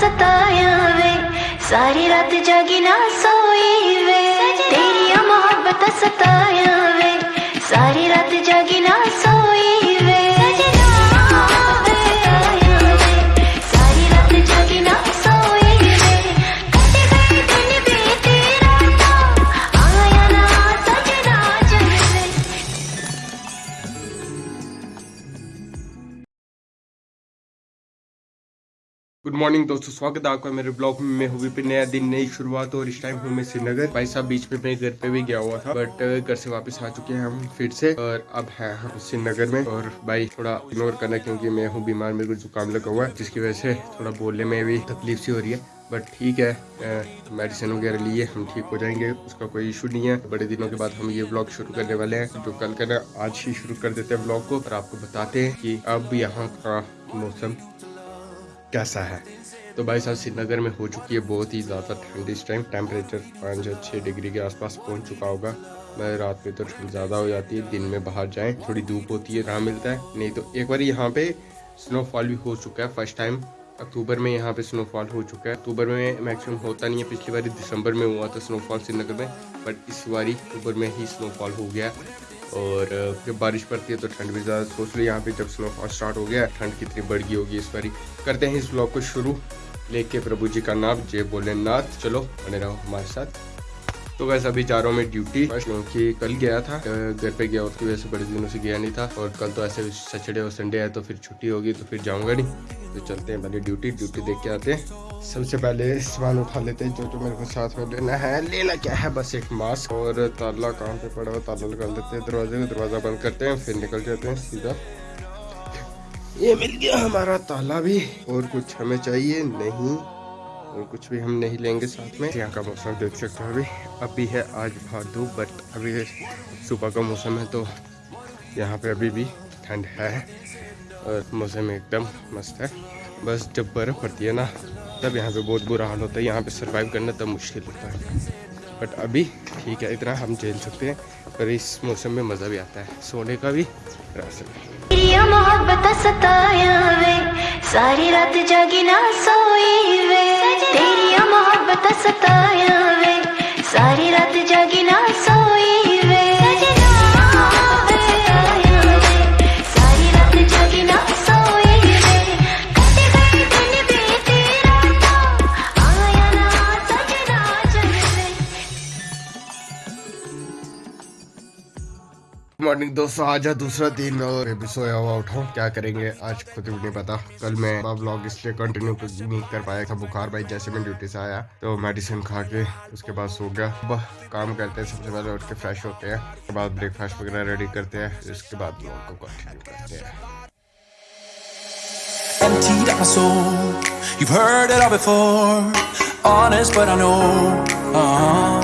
सताया वे। सारी रात जागी ना सोई वे। तेरी मोहब्बत सताया वे। सारी रात जागी ना सोई गुड मॉर्निंग दोस्तों, स्वागत है आपका मेरे ब्लॉग में। मैं हूँ विपिन। नया दिन, नई शुरुआत और इस टाइम हूँ मैं श्रीनगर। भाई साहब, बीच में मैं घर पे भी गया हुआ था बट घर से वापस आ चुके हैं हम फिर से और अब है हम श्रीनगर में। और भाई, थोड़ा इग्नोर करना क्योंकि मैं हूँ बीमार, मेरे को जुकाम लगा हुआ है, जिसकी वजह से थोड़ा बोलने में भी तकलीफ़ सी हो रही है। बट ठीक है मेडिसिन वगैरह लिए, हम ठीक हो जाएँगे, उसका कोई इशू नहीं है। बड़े दिनों के बाद हम ये ब्लॉग शुरू करने वाले हैं, जो कल करना आज ही शुरू कर देते हैं ब्लॉग को और आपको बताते हैं कि अब यहाँ का मौसम कैसा है? तो भाई साहब श्रीनगर में हो चुकी है बहुत ही ज़्यादा ठंड इस टाइम टेम्परेचर पाँच या छः डिग्री के आसपास पहुँच चुका होगा। मैं रात में तो ठंड ज़्यादा हो जाती है, दिन में बाहर जाएँ, थोड़ी धूप होती है आराम मिलता है। नहीं तो एक बार यहाँ पे स्नोफॉल भी हो चुका है फ़र्स्ट टाइम अक्टूबर में यहाँ पे स्नोफॉल हो चुका है। अक्टूबर में मैक्सिमम होता नहीं है, पिछली बार दिसंबर में हुआ था स्नोफॉल श्रीनगर में बट इस बारी अक्टूबर में ही स्नोफॉल हो गया। और जब बारिश पड़ती है तो ठंड भी ज़्यादा सोच लो यहाँ पे जब स्नोफॉल स्टार्ट हो गया ठंड कितनी बढ़ गई होगी इस बारी। करते हैं इस ब्लॉग को शुरू। लेके प्रभु जी का नाम, जय भोलेनाथ। चलो, बने रहो हमारे साथ। तो वैसे अभी जा रहा हूँ मैं ड्यूटी क्योंकि कल गया था घर पे गया, उसकी वजह से बड़े दिनों से गया नहीं था। और कल तो ऐसे सैटरडे और संडे है तो फिर छुट्टी होगी तो फिर जाऊँगा नहीं। तो चलते हैं पहले ड्यूटी ड्यूटी देख के आते हैं। सबसे पहले सामान उठा लेते हैं, जो जो मेरे को साथ में लेना है। लेना क्या है? बस एक मास्क और ताला कहाँ पे पड़ा हुआ? ताला लगा लेते हैं, दरवाजे को दरवाज़ा बंद करते हैं, फिर निकल जाते हैं सीधा। ये मिल गया हमारा ताला भी। और कुछ हमें चाहिए? नहीं। और कुछ भी हम नहीं लेंगे साथ में। यहाँ का मौसम देख सकते हो अभी। अभी है आज धूप बट अभी सुबह का मौसम है तो यहाँ पे अभी भी ठंड है। और मौसम एकदम मस्त है। बस जब बर्फ़ पड़ती है ना, तब यहाँ पे बहुत बुरा हाल होता है। यहाँ पे सरवाइव करना तब मुश्किल होता है। बट अभी ठीक है, इतना हम झेल सकते हैं, पर इस मौसम में मज़ा भी आता है। सोने का भी रास्ते सारी रात जागी ना मॉर्निंग दोस्तों आज है दूसरा दिन और अभी सोया हुआ उठाऊं क्या करेंगे? आज खुद भी नहीं पता। कल मैं ब्लॉग इसलिए कंटिन्यू नहीं कर पाया था बुखार भाई जैसे मैं ड्यूटी से आया तो मेडिसिन खा के उसके बाद सो गया। अब काम करते हैं सबसे पहले उठ के फ्रेश होते हैं उसके बाद ब्रेकफास्ट वगैरह रेडी करते हैं उसके बाद ब्लॉग को कंटिन्यू करते हैं। Emptied out my soul. You've heard it all before, honest, but I know. uh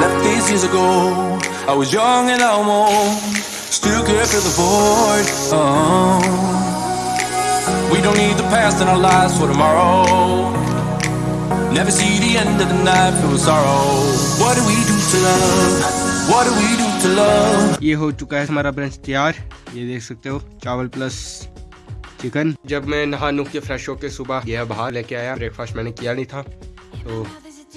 Left these years ago, I was young and I'm old, still care for the void. uh We don't need the past in our lives for tomorrow. Never see the end of the night with sorrow. What do we do to love? What do we do to love? ये हो चुका है हमारा brunch तैयार ये देख सकते हो चावल प्लस चिकन जब मैं नहा नु के फ्रेश होके सुबह गया बाहर लेके आया ब्रेकफास्ट मैंने किया नहीं था तो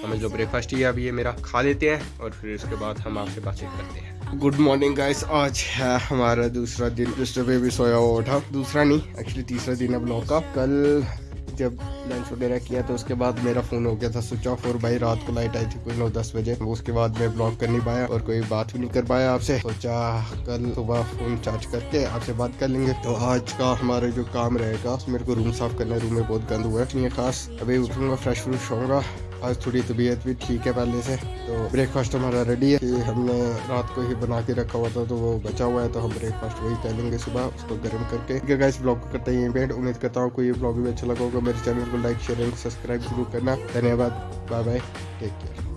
समझ लो ब्रेकफास्ट ही अभी ये मेरा खा लेते हैं और फिर उसके बाद हम आपसे बातचीत करते हैं। गुड मॉर्निंग गाइस आज है हमारा दूसरा दिन। जिस पे भी सोया हुआ उठा दूसरा नहीं एक्चुअली तीसरा दिन है ब्लॉग का। कल जब लंच वगैरह किया तो उसके बाद मेरा फ़ोन हो गया था स्विच ऑफ़ और भाई रात को लाइट आई थी कोई नौ दस बजे। उसके बाद मैं ब्लॉग कर नहीं पाया और कोई बात भी नहीं कर पाया आपसे। सोचा कल सुबह फ़ोन चार्ज करके आपसे बात कर लेंगे। तो आज का हमारा जो काम रहेगा, मेरे को रूम साफ़ करना है रूम में बहुत गंद हुआ है। खास। अभी उठूँगा फ्रेश फ्रूश होऊँगा आज थोड़ी तबीयत भी ठीक है पहले से तो ब्रेकफास्ट हमारा रेडी है। कि हमने रात को ही बना के रखा हुआ था तो वो बचा हुआ है तो हम ब्रेकफास्ट वही कर लेंगे सुबह, उसको गर्म करके। ठीक ब्लॉग को करते हैं पे उम्मीद करता हूँ कोई ब्लॉग भी अच्छा लगा होगा। मेरे चैनल को लाइक शेयर एंड सब्सक्राइब ज़रूर करना। धन्यवाद बाय बाय टेक केयर